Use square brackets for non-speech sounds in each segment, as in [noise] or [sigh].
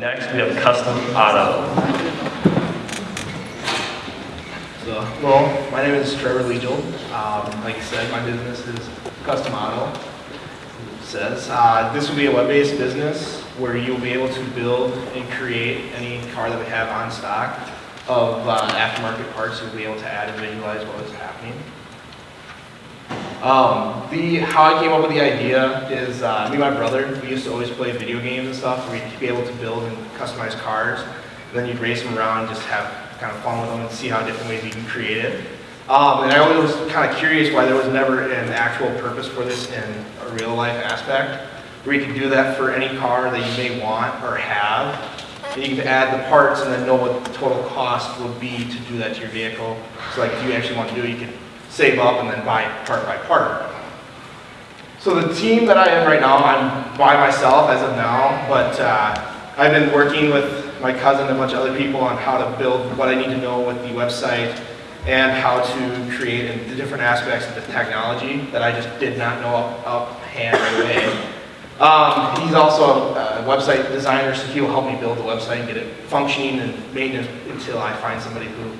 Next, we have Custom Auto. So, hello, my name is Trevor Legiel. Um, like I said, my business is Custom Auto. Says uh, this will be a web-based business where you'll be able to build and create any car that we have on stock of uh, aftermarket parts. You'll be able to add and visualize what is happening. Um, the how I came up with the idea is uh, me and my brother. We used to always play video games and stuff. Where we'd be able to build and customize cars. And then you'd race them around, and just have kind of fun with them, and see how different ways you can create it. Um, and I always was kind of curious why there was never an actual purpose for this in a real life aspect, where you can do that for any car that you may want or have. And you can add the parts and then know what the total cost would be to do that to your vehicle. So like if you actually want to do it, you can save up and then buy part by part. So the team that I am right now, I'm by myself as of now, but uh, I've been working with my cousin and a bunch of other people on how to build what I need to know with the website and how to create the different aspects of the technology that I just did not know up, up hand right away. Um, he's also a, a website designer, so he'll help me build the website and get it functioning and maintenance until I find somebody who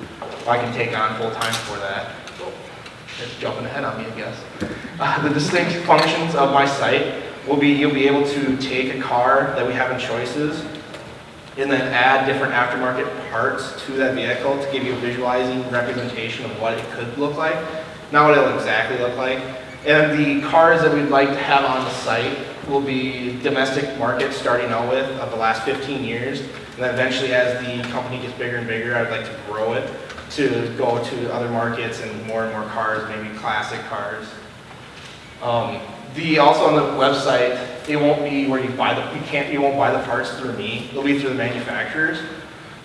I can take on full time for that. It's jumping ahead on me, I guess. Uh, the distinct functions of my site will be you'll be able to take a car that we have in choices and then add different aftermarket parts to that vehicle to give you a visualizing representation of what it could look like, not what it'll exactly look like. And the cars that we'd like to have on the site will be domestic market starting out with of the last 15 years. And then eventually as the company gets bigger and bigger, I'd like to grow it to go to other markets and more and more cars, maybe classic cars. Um, the also on the website, it won't be where you buy the you can't you won't buy the parts through me. It'll be through the manufacturers.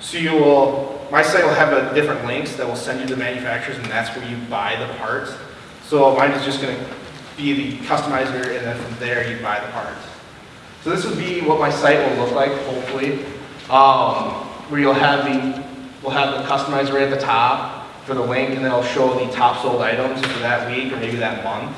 So you will my site will have a different links that will send you to the manufacturers, and that's where you buy the parts. So mine is just going to be the customizer, and then from there you buy the parts. So this would be what my site will look like, hopefully, um, where you'll have the we'll have the customizer right at the top for the link, and then I'll show the top sold items for that week or maybe that month.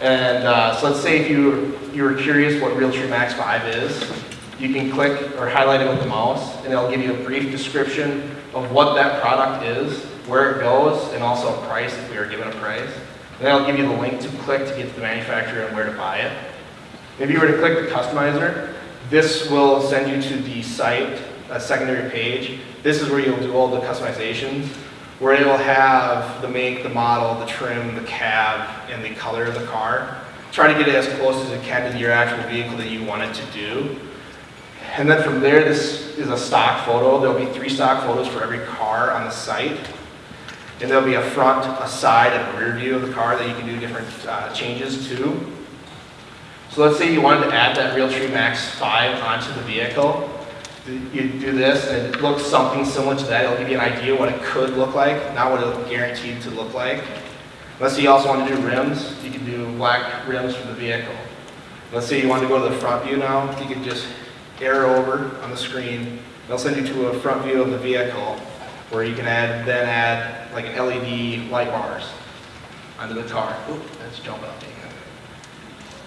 And uh, so let's say if you, you were curious what Realtree Max 5 is, you can click or highlight it with the mouse, and it'll give you a brief description of what that product is, where it goes, and also a price if we are given a price. And then I'll give you the link to click to get to the manufacturer and where to buy it. If you were to click the customizer, this will send you to the site, a secondary page. This is where you'll do all the customizations where it'll have the make, the model, the trim, the cab, and the color of the car. Try to get it as close as it can to your actual vehicle that you want it to do. And then from there, this is a stock photo. There'll be three stock photos for every car on the site. And there'll be a front, a side, and a rear view of the car that you can do different uh, changes to. So let's say you wanted to add that Realtree Max 5 onto the vehicle you do this and it looks something similar to that. It'll give you an idea what it could look like, not what it'll guaranteed to look like. Let's say you also want to do rims. You can do black rims for the vehicle. Let's say you want to go to the front view now. You can just arrow over on the screen. They'll send you to a front view of the vehicle where you can add then add like an LED light bars onto the car. Oop, that's jumping up.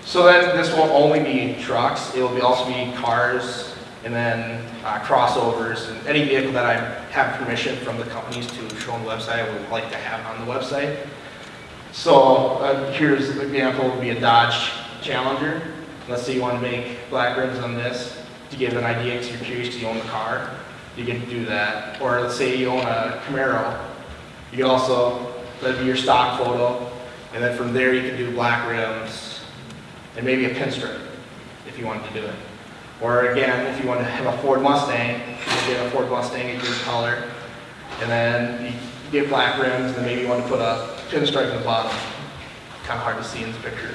So then this won't only be trucks. It will also be cars, and then uh, crossovers and any vehicle that I have permission from the companies to show on the website, I would like to have on the website. So uh, here's an example would be a Dodge Challenger. Let's say you want to make black rims on this to give an idea because you're curious you own the car. You can do that. Or let's say you own a Camaro. You can also, that'd be your stock photo. And then from there you can do black rims and maybe a pinstripe if you wanted to do it. Or again, if you want to have a Ford Mustang, you get a Ford Mustang in your color, and then you get black rims, and then maybe you want to put a pinstripe in the bottom. Kind of hard to see in this picture.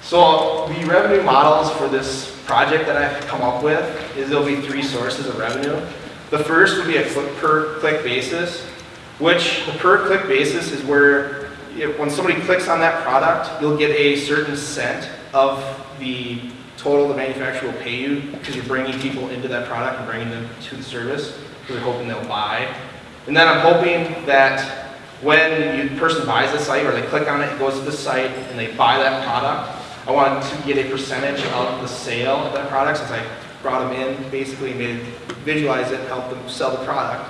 So the revenue models for this project that I've come up with is there'll be three sources of revenue. The first would be a click per click basis, which the per click basis is where if, when somebody clicks on that product, you'll get a certain cent of the total the manufacturer will pay you because you're bringing people into that product and bringing them to the service because they're hoping they'll buy. And then I'm hoping that when the person buys the site or they click on it, it goes to the site and they buy that product, I want to get a percentage of the sale of that product since I brought them in, basically made, visualize it, help them sell the product.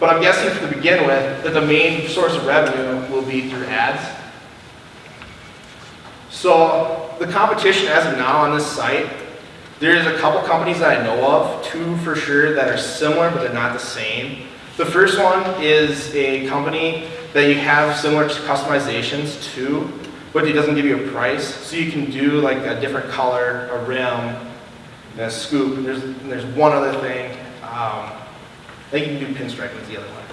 But I'm guessing to begin with, that the main source of revenue will be through ads. So the competition as of now on this site, there's a couple companies that I know of, two for sure that are similar but they're not the same. The first one is a company that you have similar customizations to, but it doesn't give you a price. So you can do like a different color, a rim, a scoop. There's, there's one other thing. Um, I think you can do pinstripe was the other one.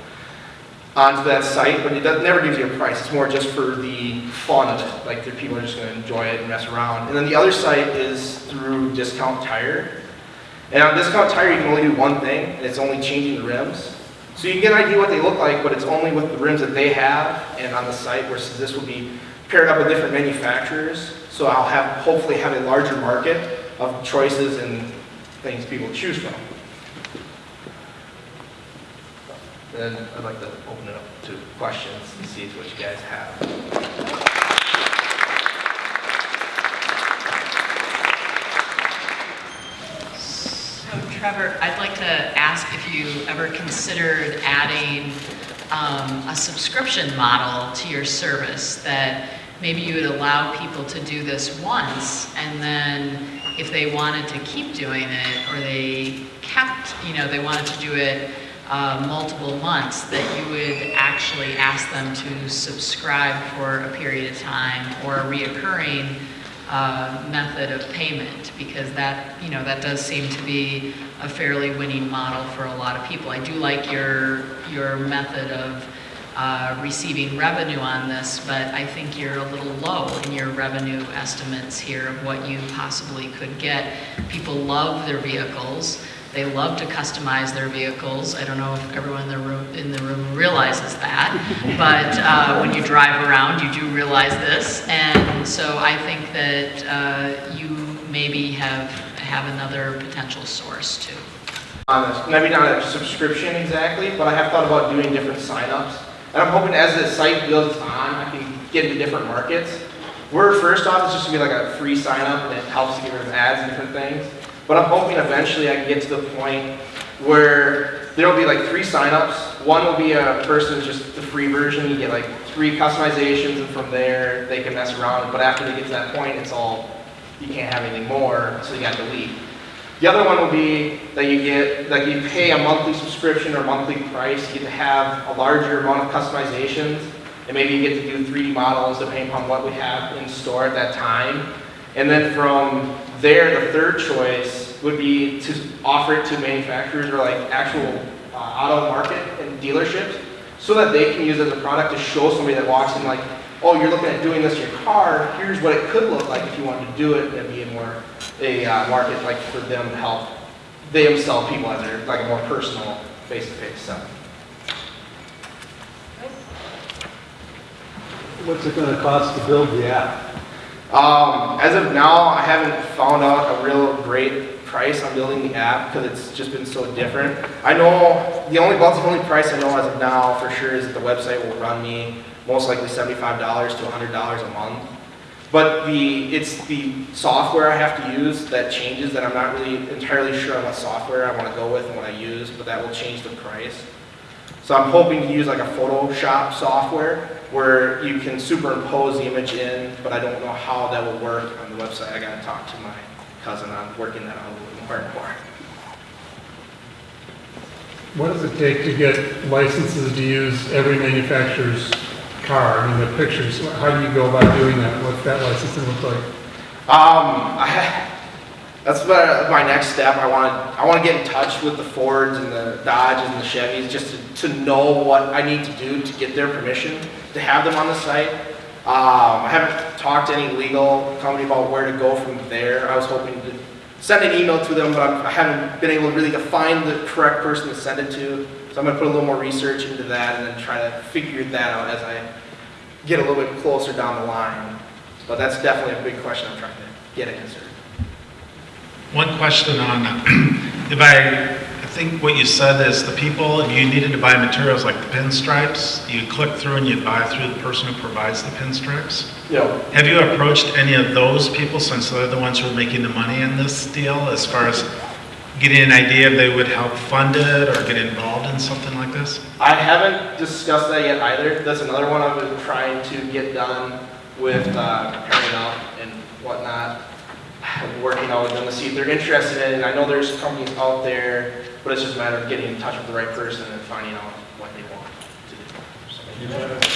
Onto that site, but it never gives you a price. It's more just for the fun of it. Like the people are just going to enjoy it and mess around. And then the other site is through Discount Tire. And on Discount Tire, you can only do one thing, and it's only changing the rims. So you can get an idea what they look like, but it's only with the rims that they have and on the site, versus this will be paired up with different manufacturers. So I'll have, hopefully have a larger market of choices and things people choose from. Then I'd like to open it up to questions and see what you guys have. So Trevor, I'd like to ask if you ever considered adding um, a subscription model to your service that maybe you would allow people to do this once and then if they wanted to keep doing it or they kept, you know, they wanted to do it uh, multiple months, that you would actually ask them to subscribe for a period of time or a reoccurring uh, method of payment because that, you know, that does seem to be a fairly winning model for a lot of people. I do like your, your method of uh, receiving revenue on this, but I think you're a little low in your revenue estimates here of what you possibly could get. People love their vehicles. They love to customize their vehicles. I don't know if everyone in the room, in the room realizes that, [laughs] but uh, when you drive around, you do realize this. And so I think that uh, you maybe have, have another potential source too. on this. Maybe not a subscription exactly, but I have thought about doing different signups. And I'm hoping as the site builds on, I can get into different markets. We're first off, it's just gonna be like a free sign up and it helps get rid of ads and different things. But I'm hoping eventually I can get to the point where there'll be like three signups. One will be a person, just the free version, you get like three customizations and from there they can mess around. But after they get to that point, it's all, you can't have anything more, so you gotta delete. The other one will be that you get, that you pay a monthly subscription or monthly price, you get to have a larger amount of customizations, and maybe you get to do 3D models depending upon what we have in store at that time. And then from there, the third choice would be to offer it to manufacturers or like actual uh, auto market and dealerships, so that they can use it as a product to show somebody that walks in like, oh, you're looking at doing this in your car, here's what it could look like if you wanted to do it, and be a more, a uh, market like for them to help them sell people as their, like a more personal, face-to-face selling. What's it gonna cost to build the app? Um, as of now, I haven't found out a real great price on building the app because it's just been so different. I know the only, about the only price I know as of now for sure is that the website will run me most likely seventy-five dollars to hundred dollars a month. But the, it's the software I have to use that changes that I'm not really entirely sure on what software I want to go with and what I use, but that will change the price. So I'm hoping to use like a Photoshop software where you can superimpose the image in, but I don't know how that will work on the website. I gotta talk to my cousin on working that out a little more and more. What does it take to get licenses to use every manufacturer's car? I mean, the pictures, how do you go about doing that? What's that licensing look like? Um, [laughs] I, that's my, my next step. I want to I want to get in touch with the Fords and the Dodges and the Chevys just to, to know what I need to do to get their permission to have them on the site. Um, I haven't talked to any legal company about where to go from there. I was hoping to send an email to them, but I'm, I haven't been able to really to find the correct person to send it to. So I'm going to put a little more research into that and then try to figure that out as I get a little bit closer down the line. But that's definitely a big question I'm trying to get answered. One question on, [clears throat] if I, I think what you said is the people, if you needed to buy materials like the pinstripes, you click through and you buy through the person who provides the pinstripes. You know, Have you approached any of those people since they're the ones who are making the money in this deal as far as getting an idea if they would help fund it or get involved in something like this? I haven't discussed that yet either. That's another one I've been trying to get done with uh, up and whatnot working out with them to see if they're interested in it. And I know there's companies out there, but it's just a matter of getting in touch with the right person and finding out what they want to do. So.